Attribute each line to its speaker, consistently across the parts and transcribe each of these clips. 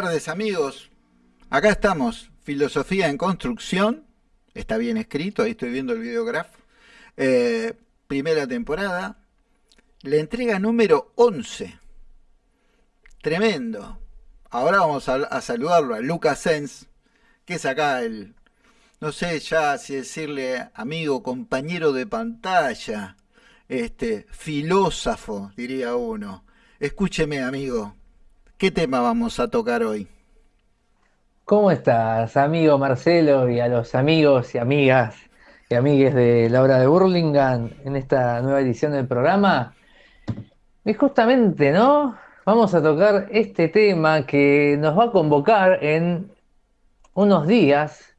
Speaker 1: Tardes amigos, acá estamos, Filosofía en Construcción, está bien escrito, ahí estoy viendo el videograf, eh, primera temporada, la entrega número 11, tremendo. Ahora vamos a, saludarlo a Lucas Sens, que es acá el, no sé ya si decirle amigo, compañero de pantalla, este, filósofo, diría uno. Escúcheme amigo, ¿Qué tema vamos a tocar hoy?
Speaker 2: ¿Cómo estás, amigo Marcelo, y a los amigos y amigas y amigues de la hora de Burlingame en esta nueva edición del programa? Y justamente, ¿no? Vamos a tocar este tema que nos va a convocar en unos días,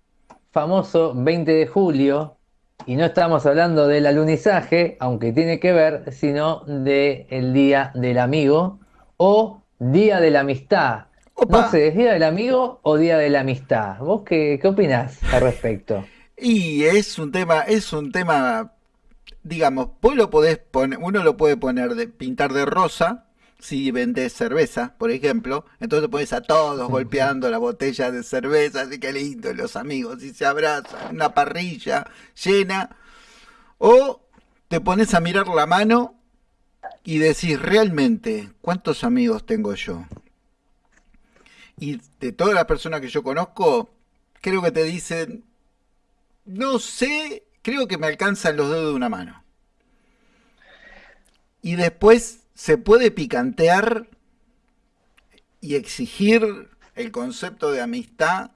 Speaker 2: famoso 20 de julio, y no estamos hablando del alunizaje, aunque tiene que ver, sino del Día del Amigo o Día de la Amistad. No sé, ¿es Día del Amigo o Día de la Amistad? ¿Vos qué, qué opinás al respecto?
Speaker 1: Y es un tema, es un tema, digamos, vos lo podés poner, uno lo puede poner de pintar de rosa, si vendés cerveza, por ejemplo, entonces pones a todos golpeando la botella de cerveza, así que lindo, los amigos, y se abrazan, una parrilla llena, o te pones a mirar la mano y decís realmente cuántos amigos tengo yo. Y de todas las personas que yo conozco, creo que te dicen, no sé, creo que me alcanzan los dedos de una mano. Y después se puede picantear y exigir el concepto de amistad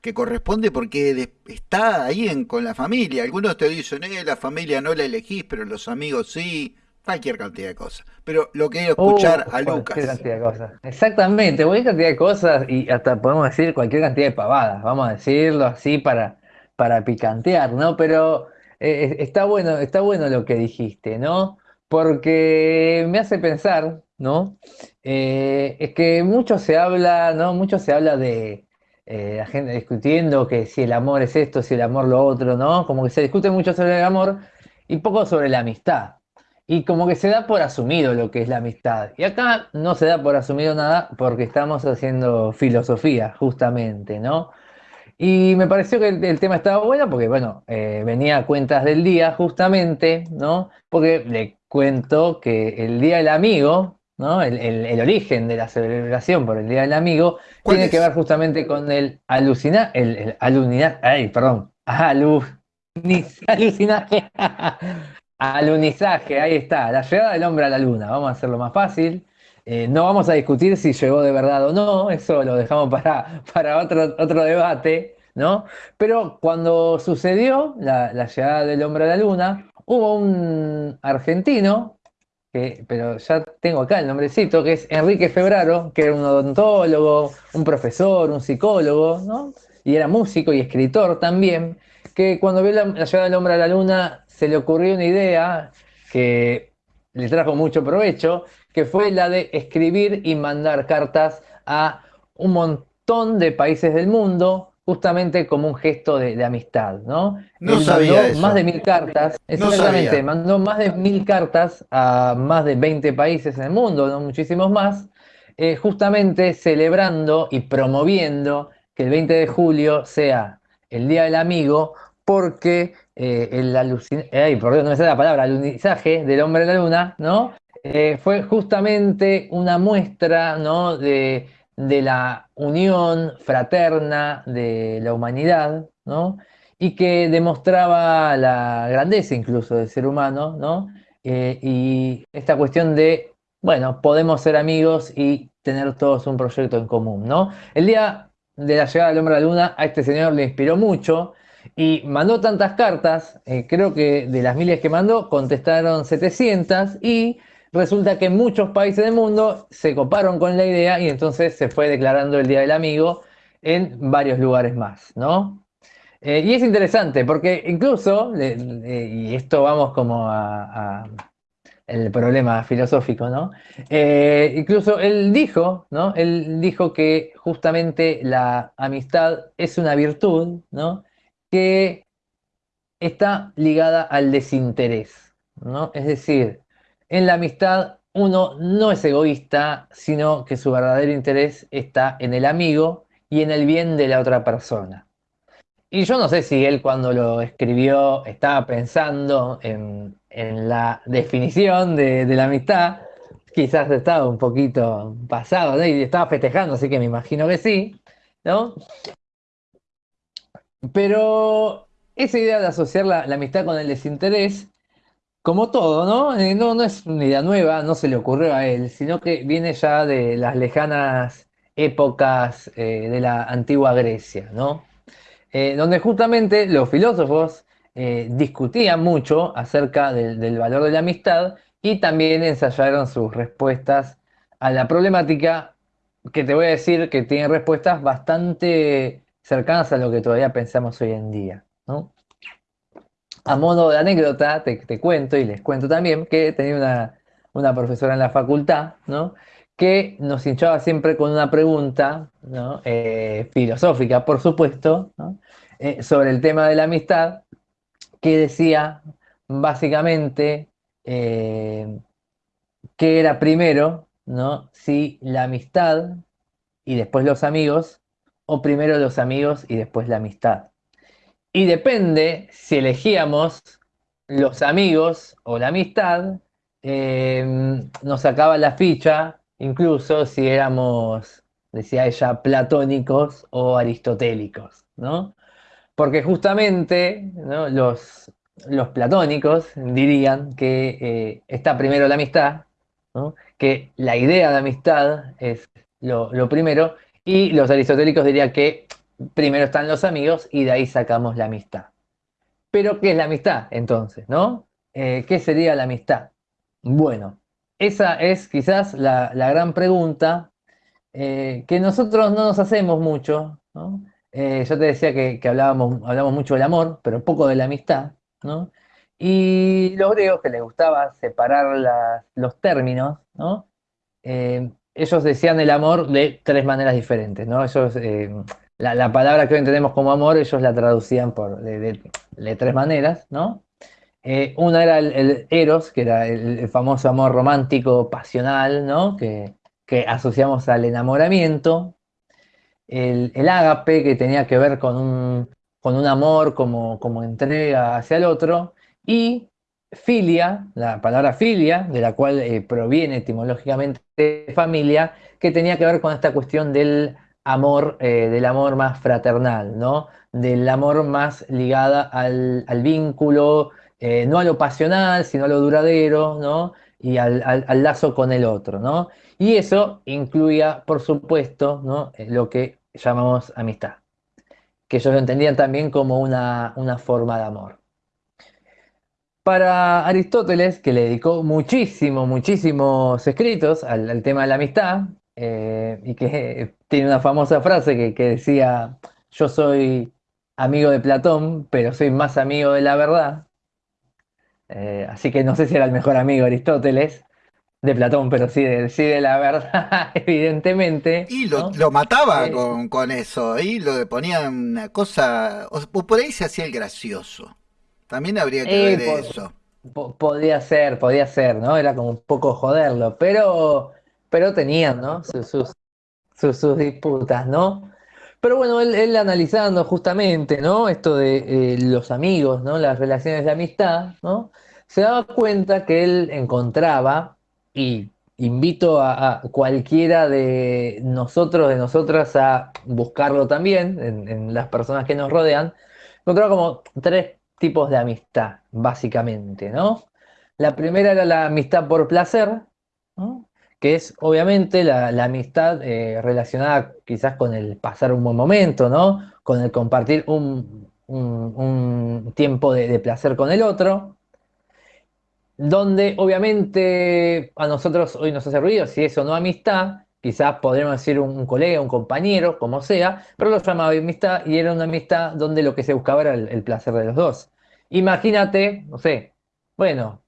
Speaker 1: que corresponde porque está ahí en, con la familia. Algunos te dicen, eh, la familia no la elegís, pero los amigos sí cualquier cantidad de cosas. Pero lo quiero escuchar a Lucas.
Speaker 2: Cualquier cantidad de cosas. Exactamente, cualquier cantidad de cosas y hasta podemos decir cualquier cantidad de pavadas, vamos a decirlo así para, para picantear, ¿no? Pero eh, está bueno, está bueno lo que dijiste, ¿no? Porque me hace pensar, ¿no? Eh, es que mucho se habla, ¿no? Mucho se habla de eh, la gente discutiendo que si el amor es esto, si el amor lo otro, ¿no? Como que se discute mucho sobre el amor y poco sobre la amistad y como que se da por asumido lo que es la amistad. Y acá no se da por asumido nada porque estamos haciendo filosofía, justamente, ¿no? Y me pareció que el, tema estaba bueno porque, bueno, eh, venía a cuentas del día, justamente, ¿no? Porque le cuento que el Día del Amigo, ¿no? El, origen de la celebración por el Día del Amigo tiene que ver justamente con el alucinar, el, el ay, perdón, alu, alucinaje Alunizaje, ahí está, la llegada del hombre a la luna. Vamos a hacerlo más fácil. Eh, no vamos a discutir si llegó de verdad o no, eso lo dejamos para, para otro, otro debate, ¿no? Pero cuando sucedió la, llegada del hombre a la luna, hubo un argentino, que, pero ya tengo acá el nombrecito, que es Enrique Febraro, que era un odontólogo, un profesor, un psicólogo, ¿no? Y era músico y escritor también, que cuando vio la llegada del hombre a la luna se le ocurrió una idea que le trajo mucho provecho, que fue la de escribir y mandar cartas a un montón de países del mundo, justamente como un gesto de, amistad, ¿no?
Speaker 1: No sabía
Speaker 2: Más de mil cartas, exactamente, mandó más de mil cartas a más de 20 países en el mundo, ¿no? muchísimos más, eh, justamente celebrando y promoviendo que el 20 de julio sea el Día del Amigo, porque eh, el ay, por Dios, no me sale la palabra, alunizaje del hombre de la luna, ¿no? Eh, fue justamente una muestra, ¿no? De, la unión fraterna de la humanidad, ¿no? Y que demostraba la grandeza incluso del ser humano, ¿no? Eh, y esta cuestión de, bueno, podemos ser amigos y tener todos un proyecto en común, ¿no? El día de la llegada del hombre a la luna a este señor le inspiró mucho, y mandó tantas cartas, eh, creo que de las miles que mandó, contestaron 700 y resulta que muchos países del mundo se coparon con la idea y entonces se fue declarando el Día del Amigo en varios lugares más, ¿no? Eh, y es interesante porque incluso, y esto vamos como a, el problema filosófico, ¿no? Eh, incluso él dijo, ¿no? Él dijo que justamente la amistad es una virtud, ¿no? Que está ligada al desinterés, ¿no? Es decir, en la amistad uno no es egoísta, sino que su verdadero interés está en el amigo y en el bien de la otra persona. Y yo no sé si él cuando lo escribió estaba pensando en, la definición de, la amistad, quizás estaba un poquito pasado y estaba festejando, así que me imagino que sí, ¿no? Pero esa idea de asociar la, amistad con el desinterés, como todo, ¿no? Eh, ¿no? No es una idea nueva, no se le ocurrió a él, sino que viene ya de las lejanas épocas eh, de la antigua Grecia, ¿no? Eh, donde justamente los filósofos discutían mucho acerca del valor de la amistad y también ensayaron sus respuestas a la problemática que te voy a decir que tiene respuestas bastante cercanas a lo que todavía pensamos hoy en día. A modo de anécdota, te, cuento y les cuento también que tenía una, profesora en la facultad que nos hinchaba siempre con una pregunta eh, filosófica, por supuesto, eh, sobre el tema de la amistad, que decía básicamente eh, qué era primero, ¿no? Si la amistad y después los amigos, o primero los amigos y después la amistad. Y depende si elegíamos los amigos o la amistad, eh, nos sacaba la ficha, incluso si éramos, decía ella, platónicos o aristotélicos, ¿no? Porque justamente los, los platónicos dirían que eh, está primero la amistad, que la idea de amistad es lo, primero, y los aristotélicos dirían que primero están los amigos y de ahí sacamos la amistad. Pero, ¿qué es la amistad entonces? ¿no? Eh, ¿Qué sería la amistad? Bueno, esa es quizás la, gran pregunta eh, que nosotros no nos hacemos mucho. yo te decía que, hablábamos, hablamos mucho del amor, pero poco de la amistad. Y los griegos que les gustaba separar los términos, eh, ellos decían el amor de tres maneras diferentes, ¿no? Eh, la, palabra que hoy entendemos como amor, ellos la traducían por, de, tres maneras, ¿no? Eh, una era el, eros, que era el, famoso amor romántico, pasional, ¿no? Que, asociamos al enamoramiento. El, el ágape, que tenía que ver con un, con un amor como, como entrega hacia el otro, y filia, la palabra filia, de la cual eh, proviene etimológicamente familia, que tenía que ver con esta cuestión del amor, eh, del amor más fraternal, ¿no? Del amor más ligada al, vínculo, eh, no a lo pasional, sino a lo duradero, ¿no? Y al, al, lazo con el otro, ¿no? Y eso incluía, por supuesto, ¿no? lo que llamamos amistad que ellos lo entendían también como una, forma de amor. Para Aristóteles, que le dedicó muchísimo, muchísimos escritos al, tema de la amistad, eh, y que tiene una famosa frase que, decía, yo soy amigo de Platón, pero soy más amigo de la verdad. Eh, así que no sé si era el mejor amigo Aristóteles, de Platón, pero sí de, de la verdad, evidentemente.
Speaker 1: Y lo, mataba eh, con, eso, y lo ponía una cosa, o, por ahí se hacía el gracioso. También habría que eh, ver eso.
Speaker 2: podía ser, podía ser, ¿no? Era como un poco joderlo, pero, pero tenían, ¿no? Sus, sus, disputas, ¿no? Pero bueno, él, analizando justamente, ¿no? Esto de eh, los amigos, ¿no? Las relaciones de amistad, ¿no? Se daba cuenta que él encontraba y invito a, cualquiera de nosotros, de nosotras, a buscarlo también en, las personas que nos rodean, encontraba como tres tipos de amistad, básicamente, ¿no? La primera era la amistad por placer, que es obviamente la, amistad eh, relacionada quizás con el pasar un buen momento, ¿no? Con el compartir un, tiempo de, placer con el otro donde obviamente a nosotros hoy nos hace ruido, si eso no amistad, quizás podríamos decir un, colega, un compañero, como sea, pero lo llamaba amistad y era una amistad donde lo que se buscaba era el, placer de los dos. Imagínate, no sé, bueno,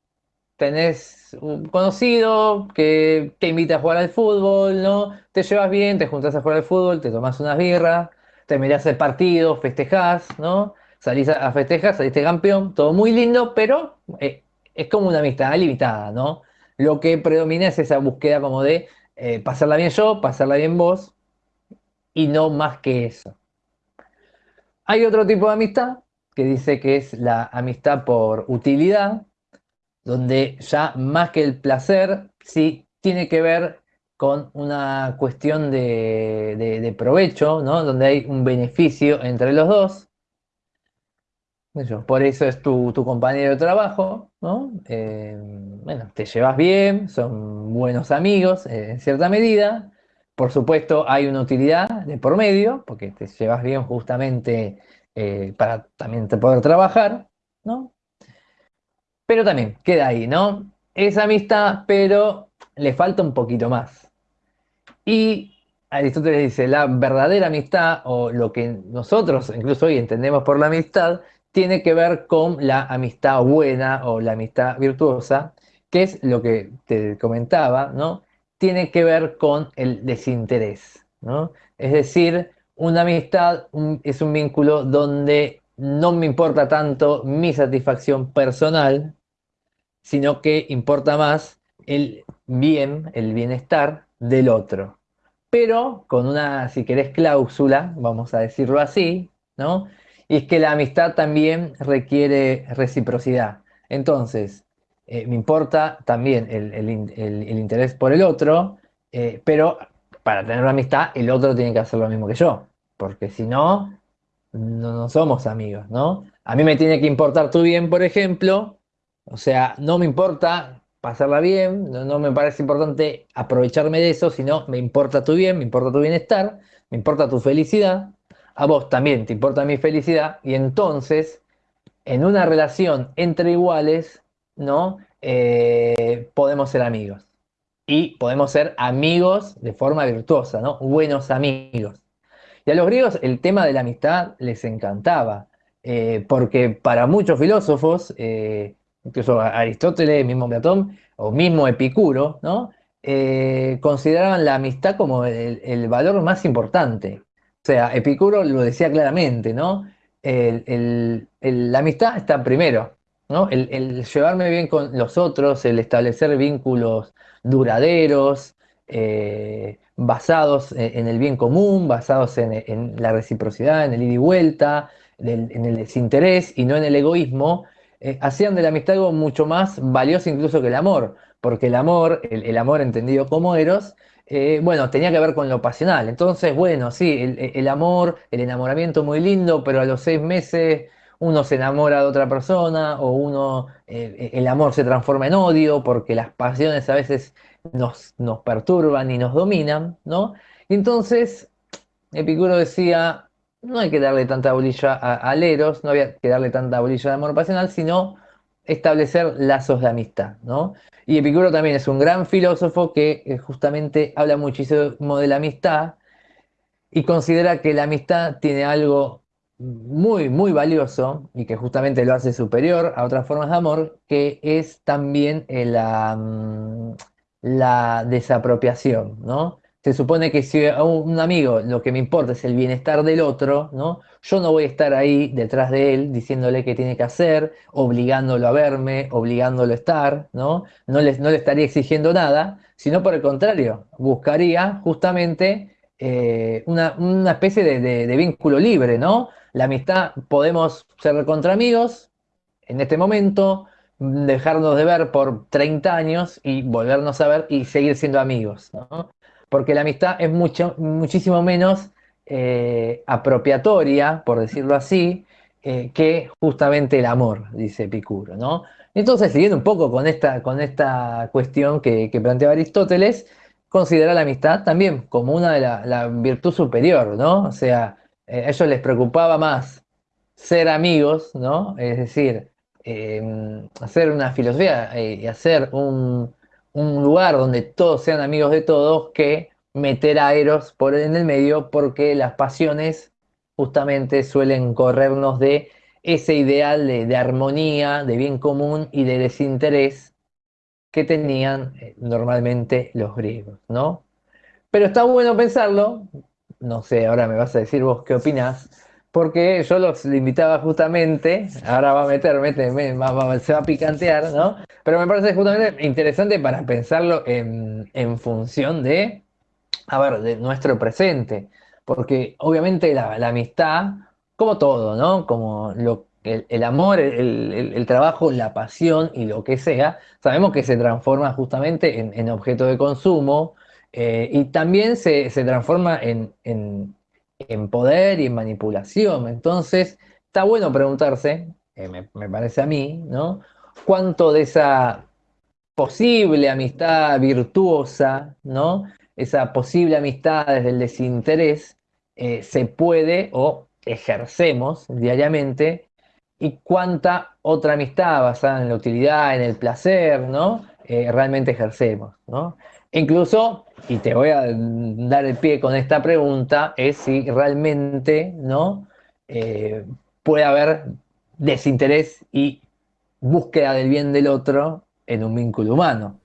Speaker 2: tenés un conocido que te invita a jugar al fútbol, ¿no? Te llevas bien, te juntas a jugar al fútbol, te tomas unas birras, te mirás el partido, festejás, ¿no? Salís a festejar, saliste campeón, todo muy lindo, pero eh, es como una amistad limitada, ¿no? lo que predomina es esa búsqueda como de eh, pasarla bien yo, pasarla bien vos, y no más que eso. Hay otro tipo de amistad que dice que es la amistad por utilidad, donde ya más que el placer, sí tiene que ver con una cuestión de, provecho, ¿no? donde hay un beneficio entre los dos. Por eso es tu, compañero de trabajo, ¿no? Eh, bueno, te llevas bien, son buenos amigos eh, en cierta medida. Por supuesto, hay una utilidad de por medio, porque te llevas bien justamente eh, para también poder trabajar, ¿no? Pero también queda ahí, ¿no? Es amistad, pero le falta un poquito más. Y Aristóteles dice, la verdadera amistad, o lo que nosotros incluso hoy entendemos por la amistad, tiene que ver con la amistad buena o la amistad virtuosa, que es lo que te comentaba, ¿no? Tiene que ver con el desinterés, ¿no? Es decir, una amistad es un vínculo donde no me importa tanto mi satisfacción personal, sino que importa más el bien, el bienestar del otro. Pero con una, si querés, cláusula, vamos a decirlo así, ¿no? Y es que la amistad también requiere reciprocidad. Entonces, eh, me importa también el, interés por el otro, eh, pero para tener una amistad, el otro tiene que hacer lo mismo que yo, porque si no, no, somos amigos, ¿no? A mí me tiene que importar tu bien, por ejemplo, o sea, no me importa pasarla bien, no, me parece importante aprovecharme de eso, sino me importa tu bien, me importa tu bienestar, me importa tu felicidad, a vos también te importa mi felicidad, y entonces, en una relación entre iguales, ¿no? Eh, podemos ser amigos y podemos ser amigos de forma virtuosa, ¿no? Buenos amigos. Y a los griegos el tema de la amistad les encantaba, eh, porque para muchos filósofos, eh, incluso Aristóteles, mismo Platón, o mismo Epicuro, ¿no? Consideraban la amistad como el, valor más importante. O sea, Epicuro lo decía claramente, ¿no? la amistad está primero, ¿no? El, llevarme bien con los otros, el establecer vínculos duraderos, eh, basados en, el bien común, basados en, la reciprocidad, en el ida y vuelta, en el desinterés y no en el egoísmo, eh, hacían de la amistad algo mucho más valioso incluso que el amor, porque el amor, el, amor entendido como eros, eh, bueno, tenía que ver con lo pasional. Entonces, bueno, sí, el, amor, el enamoramiento muy lindo, pero a los seis meses uno se enamora de otra persona o uno, el amor se transforma en odio porque las pasiones a veces nos, nos perturban y nos dominan, ¿no? Y entonces Epicuro decía, no hay que darle tanta bolilla a, Leros, no había que darle tanta bolilla de amor pasional, sino establecer lazos de amistad, ¿no? Y Epicuro también es un gran filósofo que eh, justamente habla muchísimo de la amistad y considera que la amistad tiene algo muy, muy valioso y que justamente lo hace superior a otras formas de amor, que es también la, mm, la desapropiación, ¿no? Se supone que si a un amigo lo que me importa es el bienestar del otro, ¿no? Yo no voy a estar ahí detrás de él diciéndole qué tiene que hacer, obligándolo a verme, obligándolo a estar, ¿no? No le, no le estaría exigiendo nada, sino por el contrario, buscaría justamente eh, una, especie de, de, vínculo libre, ¿no? La amistad, podemos ser contra amigos en este momento, dejarnos de ver por 30 años y volvernos a ver y seguir siendo amigos, ¿no? Porque la amistad es mucho, muchísimo menos eh, apropiatoria, por decirlo así, eh, que justamente el amor, dice Epicuro, ¿no? Entonces, siguiendo un poco con esta, con esta cuestión que, planteaba Aristóteles, considera la amistad también como una de la, virtud superior, ¿no? O sea, eh, a ellos les preocupaba más ser amigos, ¿no? Es decir, hacer una filosofía y hacer un, lugar donde todos sean amigos de todos que meter a Eros por en el medio porque las pasiones justamente suelen corrernos de ese ideal de, armonía, de bien común y de desinterés que tenían eh, normalmente los griegos, ¿no? Pero está bueno pensarlo, no sé, ahora me vas a decir vos qué opinás, porque yo los invitaba justamente, ahora va a meter, mete, se va a picantear, ¿no? Pero me parece justamente interesante para pensarlo en, función de, a ver, de nuestro presente, porque obviamente la, amistad, como todo, ¿no? Como el, amor, el, trabajo, la pasión y lo que sea, sabemos que se transforma justamente en, objeto de consumo eh, y también se, transforma en en poder y en manipulación. Entonces, está bueno preguntarse, eh, me, parece a mí, ¿no? ¿Cuánto de esa posible amistad virtuosa, ¿no? Esa posible amistad desde el desinterés eh, se puede o ejercemos diariamente y cuánta otra amistad basada en la utilidad, en el placer, ¿no? Eh, realmente ejercemos, ¿no? Incluso, y te voy a dar el pie con esta pregunta, es si realmente ¿no? Eh, puede haber desinterés y búsqueda del bien del otro en un vínculo humano.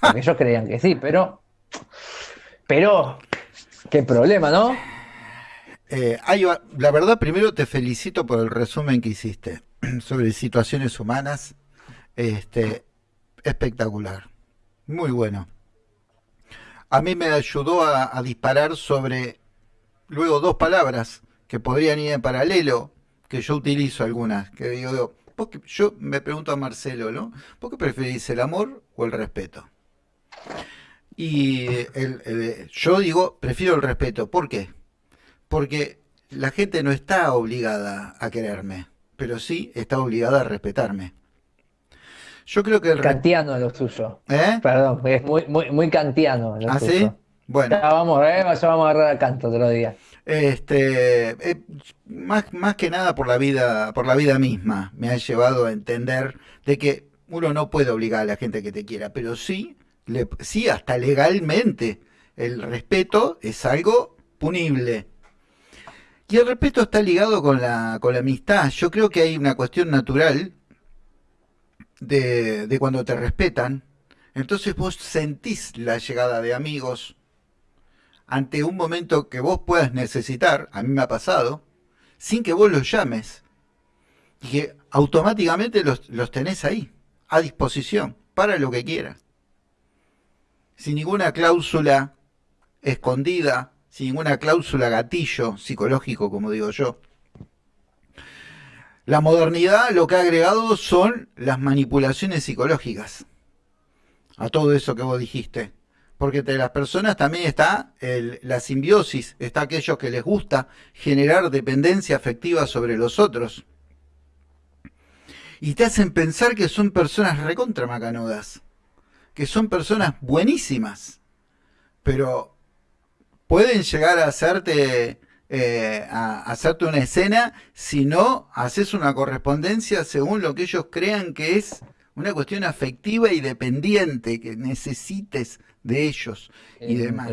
Speaker 2: Porque ellos creían que sí, pero. Pero. Qué problema, ¿no?
Speaker 1: Eh, la verdad, primero te felicito por el resumen que hiciste sobre situaciones humanas. Este, espectacular. Muy bueno a mí me ayudó a, disparar sobre luego dos palabras que podrían ir en paralelo, que yo utilizo algunas, que digo, yo me pregunto a Marcelo, ¿no? ¿Por qué preferís el amor o el respeto? Y yo digo, prefiero el respeto. ¿Por qué? Porque la gente no está obligada a quererme, pero sí está obligada a respetarme. Yo creo que el
Speaker 2: Kantiano lo. ¿Eh? Perdón, es muy, muy, muy kantiano.
Speaker 1: Lo ¿Ah, sí?
Speaker 2: Bueno. Ya vamos, eh, ya vamos a agarrar a canto otro día.
Speaker 1: Este, eh, más, más que nada por la vida, por la vida misma, me ha llevado a entender de que uno no puede obligar a la gente que te quiera, pero sí, le, sí hasta legalmente. El respeto es algo punible. Y el respeto está ligado con la, con la amistad. Yo creo que hay una cuestión natural de, cuando te respetan, entonces vos sentís la llegada de amigos ante un momento que vos puedas necesitar, a mí me ha pasado, sin que vos los llames. Y que automáticamente los, los tenés ahí, a disposición, para lo que quieras. Sin ninguna cláusula escondida, sin ninguna cláusula gatillo psicológico, como digo yo. La modernidad lo que ha agregado son las manipulaciones psicológicas a todo eso que vos dijiste. Porque entre las personas también está la simbiosis, está aquellos que les gusta generar dependencia afectiva sobre los otros. Y te hacen pensar que son personas recontra macanudas, que son personas buenísimas, pero pueden llegar a hacerte eh, a, hacerte una escena, si no haces una correspondencia según lo que ellos crean que es una cuestión afectiva y dependiente que necesites de ellos y demás.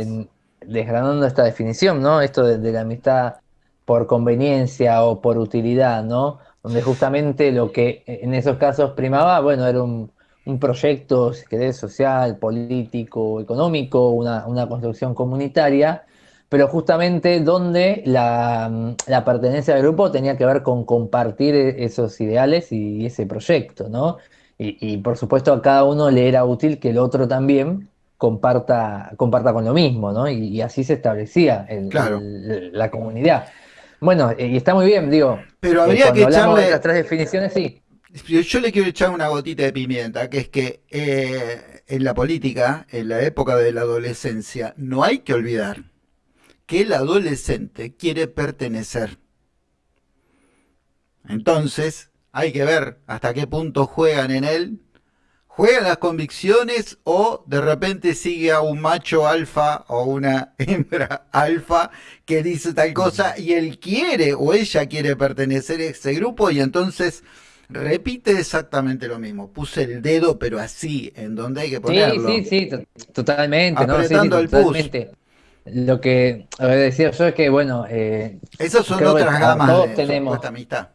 Speaker 2: desgranando esta definición, ¿no? Esto de, la amistad por conveniencia o por utilidad, ¿no? Donde justamente lo que en esos casos primaba, bueno, era un, proyecto, si querés, social, político, económico, una, una construcción comunitaria, pero justamente donde la, pertenencia al grupo tenía que ver con compartir e, esos ideales y ese proyecto, ¿no? Y, por supuesto a cada uno le era útil que el otro también comparta, comparta con lo mismo, ¿no? Y, así se establecía la comunidad. Bueno, y está muy bien, digo.
Speaker 1: Pero eh, habría que echarle.
Speaker 2: las tres definiciones, sí.
Speaker 1: Yo le quiero echar una gotita de pimienta, que es que eh, en la política, en la época de la adolescencia, no hay que olvidar que el adolescente quiere pertenecer. Entonces, hay que ver hasta qué punto juegan en él. ¿Juegan las convicciones o de repente sigue a un macho alfa o una hembra alfa que dice tal cosa y él quiere o ella quiere pertenecer a ese grupo y entonces repite exactamente lo mismo. Puse el dedo pero así, en donde hay que ponerlo.
Speaker 2: Sí, sí, sí, totalmente. Apretando el totalmente. Lo que decía yo es que, bueno. Eh,
Speaker 1: Esas son otras gamas todos de tenemos,
Speaker 2: amistad.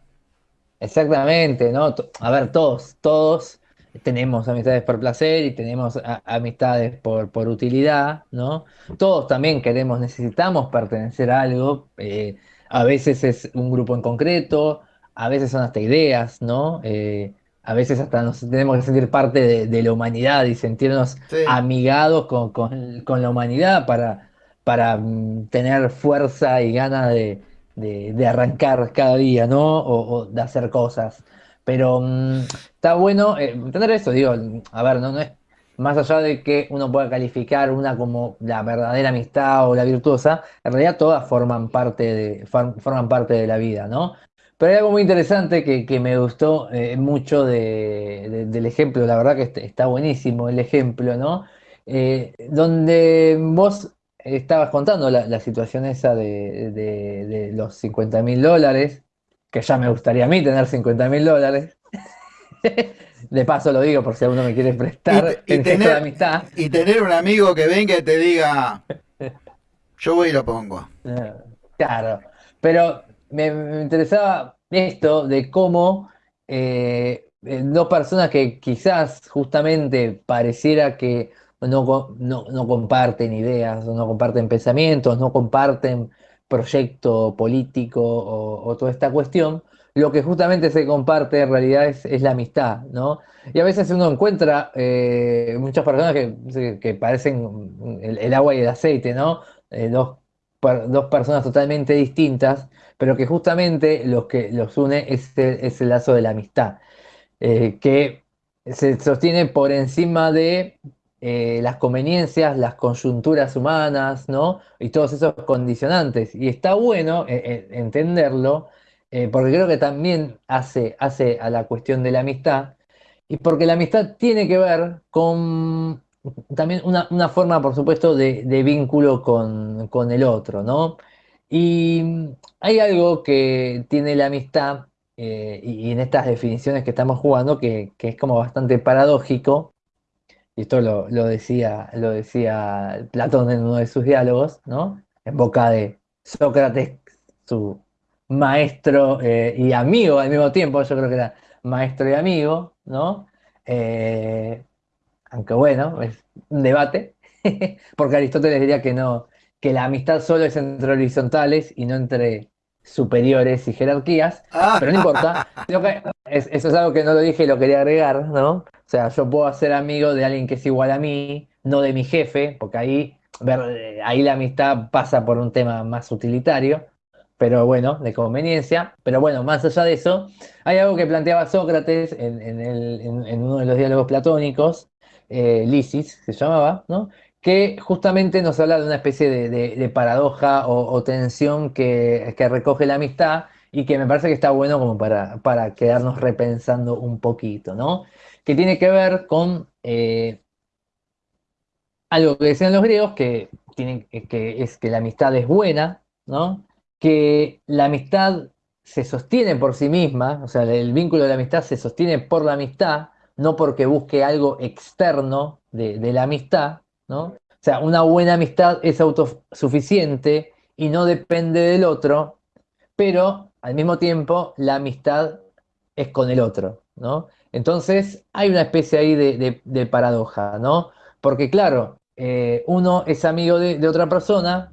Speaker 2: Exactamente, ¿no? A ver, todos, todos tenemos amistades por placer y tenemos amistades por, por, utilidad, ¿no? Todos también queremos, necesitamos pertenecer a algo, eh, a veces es un grupo en concreto, a veces son hasta ideas, ¿no? Eh, a veces hasta nos tenemos que sentir parte de, la humanidad y sentirnos amigados con, con, la humanidad para, para mm, tener fuerza y ganas de, de, arrancar cada día, ¿no? O, de hacer cosas. Pero mm, está bueno eh, entender eso, digo, a ver, no, no es más allá de que uno pueda calificar una como la verdadera amistad o la virtuosa, en realidad todas forman parte de, forman parte de la vida, ¿no? Pero hay algo muy interesante que, me gustó eh, mucho del ejemplo, la verdad que está buenísimo el ejemplo, ¿no? Eh, donde vos estabas contando la, situación esa de, los 50 mil dólares, que ya me gustaría a mí tener 50 mil dólares. De paso lo digo por si alguno me quiere prestar
Speaker 1: y, tener, amistad. Y tener un amigo que venga y te diga, yo voy y lo pongo.
Speaker 2: Claro, pero me, interesaba esto de cómo eh, eh, dos personas que quizás justamente pareciera que no, no, comparten ideas, no comparten pensamientos, no comparten proyecto político o, toda esta cuestión, lo que justamente se comparte en realidad es, la amistad, ¿no? Y a veces uno encuentra eh, muchas personas que, parecen el, agua y el aceite, ¿no? Eh, dos, dos, personas totalmente distintas, pero que justamente lo que los une es el, lazo de la amistad, eh, que se sostiene por encima de eh, las conveniencias, las coyunturas humanas, ¿no? Y todos esos condicionantes. Y está bueno eh, eh, entenderlo, porque creo que también hace, hace a la cuestión de la amistad, y porque la amistad tiene que ver con también una, forma, por supuesto, de, vínculo con, el otro, ¿no? Y hay algo que tiene la amistad, y, en estas definiciones que estamos jugando, que, que es como bastante paradójico, y esto lo, decía, lo decía Platón en uno de sus diálogos, ¿no? En boca de Sócrates, su maestro eh, y amigo al mismo tiempo, yo creo que era maestro y amigo, ¿no? Eh, aunque bueno, es un debate, porque Aristóteles diría que no, que la amistad solo es entre horizontales y no entre superiores y jerarquías, ah. pero no importa. eso es algo que no lo dije y lo quería agregar, ¿no? O sea, yo puedo ser amigo de alguien que es igual a mí, no de mi jefe, porque ahí, ver, ahí la amistad pasa por un tema más utilitario, pero bueno, de conveniencia. Pero bueno, más allá de eso, hay algo que planteaba Sócrates en, uno de los diálogos platónicos, eh, Lysis se llamaba, ¿no? que justamente nos habla de una especie de, paradoja o, tensión que, que, recoge la amistad y que me parece que está bueno como para, para quedarnos repensando un poquito, ¿no? que tiene que ver con eh, algo que decían los griegos, que, tienen, que es que la amistad es buena, ¿no? que la amistad se sostiene por sí misma, o sea, el vínculo de la amistad se sostiene por la amistad, no porque busque algo externo de la amistad, ¿no? O sea, una buena amistad es autosuficiente y no depende del otro, pero al mismo tiempo la amistad es con el otro, ¿no? Entonces hay una especie ahí de, paradoja, ¿no? Porque claro, eh, uno es amigo de, otra persona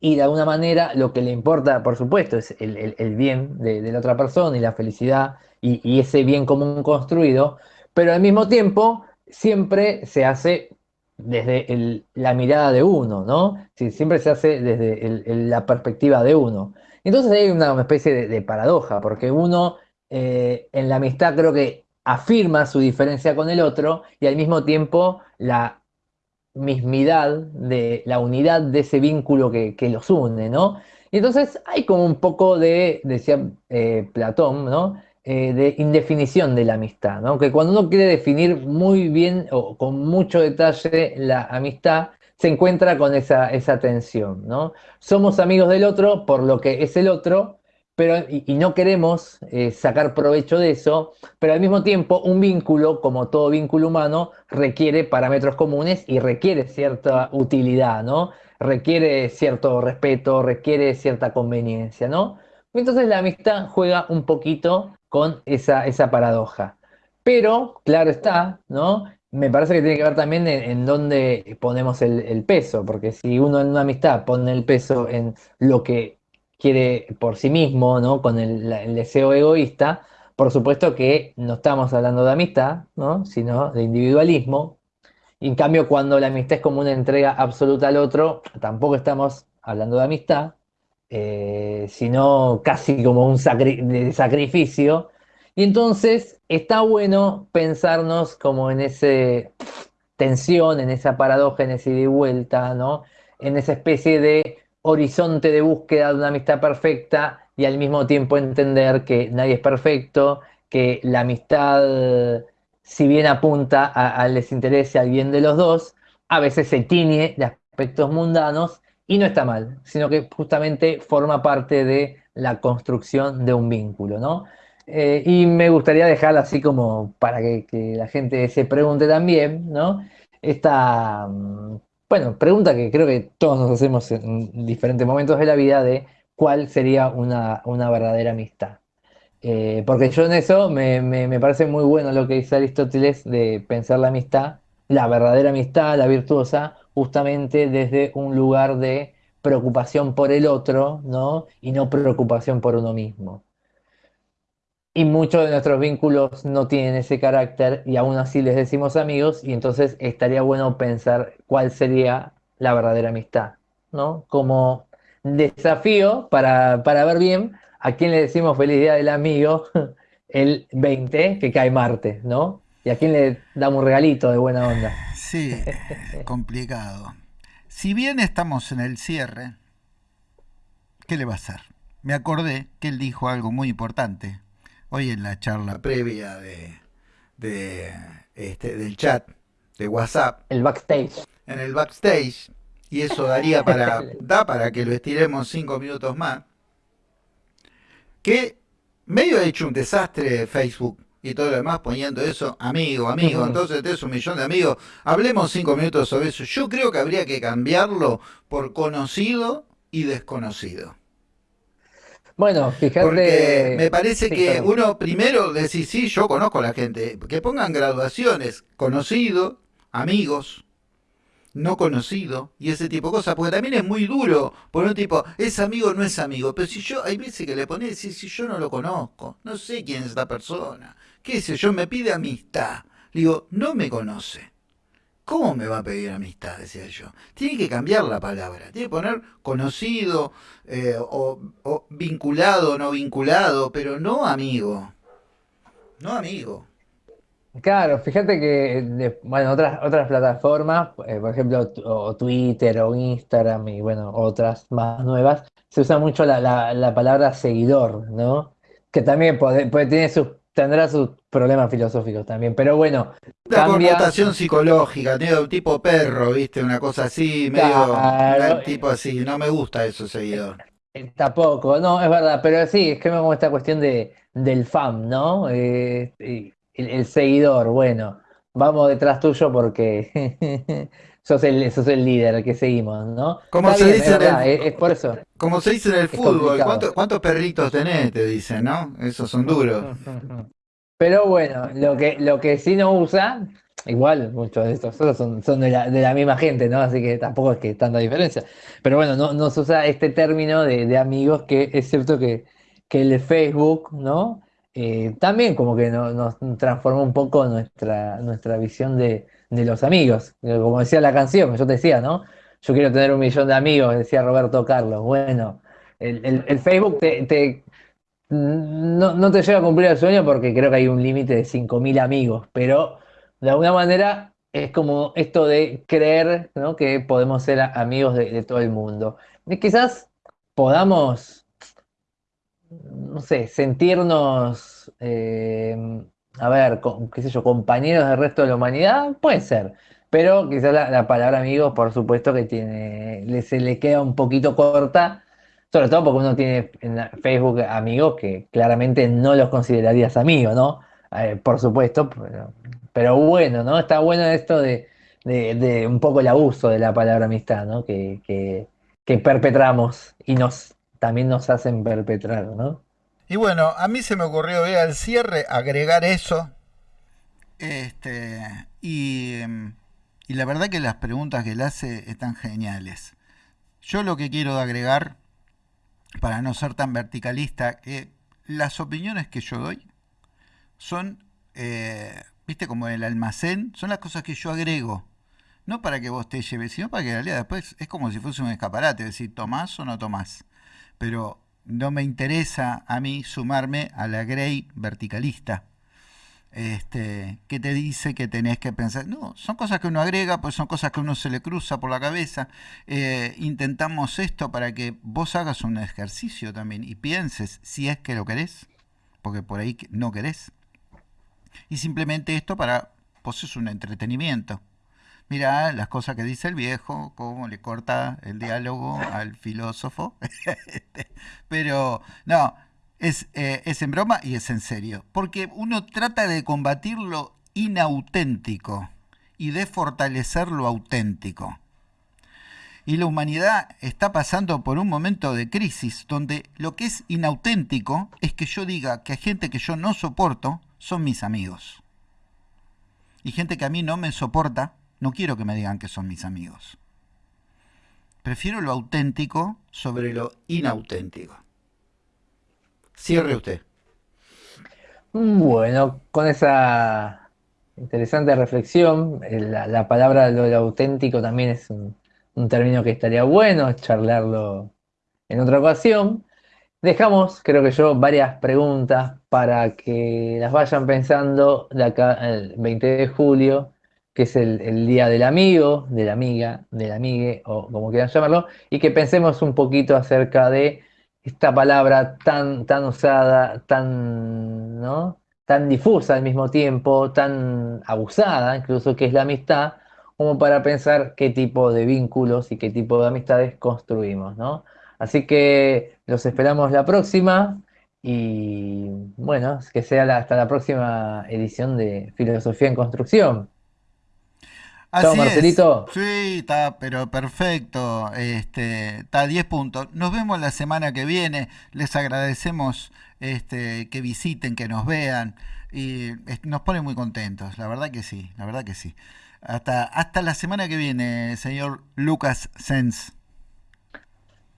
Speaker 2: y de alguna manera lo que le importa, por supuesto, es el, bien de, la otra persona y la felicidad y, ese bien común construido, pero al mismo tiempo siempre se hace desde la mirada de uno, ¿no? siempre se hace desde la perspectiva de uno. Entonces hay una, especie de, paradoja, porque uno eh, en la amistad creo que afirma su diferencia con el otro y al mismo tiempo la mismidad de la unidad de ese vínculo que, los une, ¿no? Y entonces hay como un poco de, decía eh, Platón, ¿no? Eh, de indefinición de la amistad, ¿no? Que cuando uno quiere definir muy bien o con mucho detalle la amistad, se encuentra con esa, esa tensión, ¿no? Somos amigos del otro por lo que es el otro, pero, y, no queremos eh, sacar provecho de eso, pero al mismo tiempo un vínculo, como todo vínculo humano, requiere parámetros comunes y requiere cierta utilidad, ¿no? Requiere cierto respeto, requiere cierta conveniencia, ¿no? Entonces la amistad juega un poquito con esa, esa paradoja. Pero, claro está, ¿no? Me parece que tiene que ver también en, dónde ponemos el, peso, porque si uno en una amistad pone el peso en lo que quiere por sí mismo, ¿no? Con el, deseo egoísta, por supuesto que no estamos hablando de amistad, ¿no? Sino de individualismo. Y en cambio, cuando la amistad es como una entrega absoluta al otro, tampoco estamos hablando de amistad, eh, sino casi como un de sacrificio. Y entonces está bueno pensarnos como en ese tensión, en esa paradoja, en ese ida y vuelta, ¿no? En esa especie de horizonte de búsqueda de una amistad perfecta y al mismo tiempo entender que nadie es perfecto, que la amistad, si bien apunta al desinterés y al bien de los dos, a veces se tiñe de aspectos mundanos y no está mal, sino que justamente forma parte de la construcción de un vínculo, ¿no? Eh, y me gustaría dejar así como para que, la gente se pregunte también, ¿no? Esta, mm, bueno, pregunta que creo que todos nos hacemos en diferentes momentos de la vida de cuál sería una, verdadera amistad. Eh, porque yo en eso me, me, parece muy bueno lo que dice Aristóteles de pensar la amistad, la verdadera amistad, la virtuosa, justamente desde un lugar de preocupación por el otro, ¿no? Y no preocupación por uno mismo. Y muchos de nuestros vínculos no tienen ese carácter y aún así les decimos amigos y entonces estaría bueno pensar cuál sería la verdadera amistad, ¿no? Como desafío para, para ver bien a quién le decimos feliz día del amigo el 20, que cae martes, ¿no? Y a quién le damos un regalito de buena onda.
Speaker 1: Sí, complicado. Si bien estamos en el cierre, ¿qué le va a hacer? Me acordé que él dijo algo muy importante hoy en la charla previa de, de este, del chat de WhatsApp.
Speaker 2: El backstage.
Speaker 1: En el backstage. Y eso daría para, da para que lo estiremos cinco minutos más. Que medio ha hecho un desastre Facebook y todo lo demás poniendo eso, amigo, amigo, entonces tenés un millón de amigos, hablemos cinco minutos sobre eso. Yo creo que habría que cambiarlo por conocido y desconocido.
Speaker 2: Bueno, fíjate.
Speaker 1: Porque me parece que uno primero decir, sí, yo conozco a la gente. Que pongan graduaciones, conocido, amigos, no conocido y ese tipo de cosas. Porque también es muy duro por un tipo, es amigo, no es amigo. Pero si yo, hay veces que le pones, si, si yo no lo conozco, no sé quién es esta persona, qué sé yo, me pide amistad. digo, no me conoce. ¿Cómo me va a pedir amistad? Decía yo. Tiene que cambiar la palabra. Tiene que poner conocido eh, o, vinculado o no vinculado, pero no amigo. No amigo.
Speaker 2: Claro, fíjate que, bueno, otras, otras plataformas, eh, por ejemplo, o Twitter o Instagram y, bueno, otras más nuevas, se usa mucho la, la, palabra seguidor, ¿no? Que también puede, puede, tiene sus tendrá sus problemas filosóficos también, pero bueno.
Speaker 1: Una connotación psicológica, medio tipo perro, ¿viste? Una cosa así, medio tipo así. No me gusta eso, seguidor.
Speaker 2: Eh, tampoco, no, es verdad, pero sí, es que me como esta cuestión de, del fan, ¿no? Eh, el, seguidor, bueno, vamos detrás tuyo porque sos el, sos el líder, que seguimos, ¿no?
Speaker 1: Como se dice es, por eso. Como se dice en el fútbol, ¿cuántos, perritos tenés? Te dicen, ¿no? Esos son duros.
Speaker 2: Pero bueno, lo que, lo que sí no usa, igual muchos de estos son, son de, la, de, la, misma gente, ¿no? Así que tampoco es que tanta diferencia. Pero bueno, no, no se usa este término de, de amigos que es cierto que, que el Facebook, ¿no? Eh, también como que nos transformó un poco nuestra, nuestra visión de, de los amigos. Como decía la canción, yo te decía, ¿no? Yo quiero tener un millón de amigos, decía Roberto Carlos. Bueno, el, Facebook te, no, te lleva a cumplir el sueño porque creo que hay un límite de 5.000 amigos, pero de alguna manera es como esto de creer ¿no? que podemos ser amigos de, todo el mundo. Y quizás podamos, no sé, sentirnos eh, a ver, qué sé yo, compañeros del resto de la humanidad, puede ser. Pero quizás la, palabra amigos, por supuesto que tiene, se le queda un poquito corta, sobre todo porque uno tiene en Facebook amigos que claramente no los considerarías amigos, ¿no? Eh, por supuesto, pero, bueno, ¿no? Está bueno esto de, un poco el abuso de la palabra amistad, ¿no? Que, que, que perpetramos y nos también nos hacen perpetrar, ¿no?
Speaker 1: Y bueno, a mí se me ocurrió ver al cierre agregar eso Este, y, y la verdad que las preguntas que él hace están geniales. Yo lo que quiero agregar, para no ser tan verticalista, que las opiniones que yo doy son, eh, viste, como el almacén, son las cosas que yo agrego. No para que vos te lleves, sino para que en realidad después es como si fuese un escaparate, decir, tomás o no tomás. Pero no me interesa a mí sumarme a la Grey verticalista. Este, que te dice que tenés que pensar. No, son cosas que uno agrega, pues son cosas que uno se le cruza por la cabeza. Eh, intentamos esto para que vos hagas un ejercicio también y pienses si es que lo querés, porque por ahí no querés. Y simplemente esto para, pues es un entretenimiento. Mira las cosas que dice el viejo, cómo le corta el diálogo al filósofo. Este, pero no, es, eh, es en broma y es en serio. Porque uno trata de combatir lo inauténtico y de fortalecer lo auténtico. Y la humanidad está pasando por un momento de crisis donde lo que es inauténtico es que yo diga que hay gente que yo no soporto son mis amigos. Y gente que a mí no me soporta no quiero que me digan que son mis amigos. Prefiero lo auténtico sobre lo inauténtico. Cierre usted.
Speaker 2: Bueno, con esa interesante reflexión, eh, la, palabra lo, auténtico también es un, un, término que estaría bueno charlarlo en otra ocasión. Dejamos, creo que yo, varias preguntas para que las vayan pensando de acá el 20 de julio que es el, día del amigo, de la amiga, del amigue, o como quieran llamarlo, y que pensemos un poquito acerca de esta palabra tan, tan usada, tan, ¿no? tan difusa al mismo tiempo, tan abusada, incluso que es la amistad, como para pensar qué tipo de vínculos y qué tipo de amistades construimos, ¿no? Así que los esperamos la próxima y bueno, que sea hasta la próxima edición de Filosofía en Construcción.
Speaker 1: Así Marcelito. Sí, está, pero perfecto. Este, está a 10 puntos. Nos vemos la semana que viene. Les agradecemos este, que visiten, que nos vean. Y nos pone muy contentos. La verdad que sí, la verdad que sí. Hasta, hasta la semana que viene, señor Lucas Sens.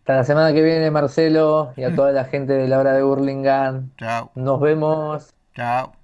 Speaker 2: Hasta la semana que viene, Marcelo, y a toda la gente de la hora de Burlingame. Chao. Nos vemos.
Speaker 1: Chao.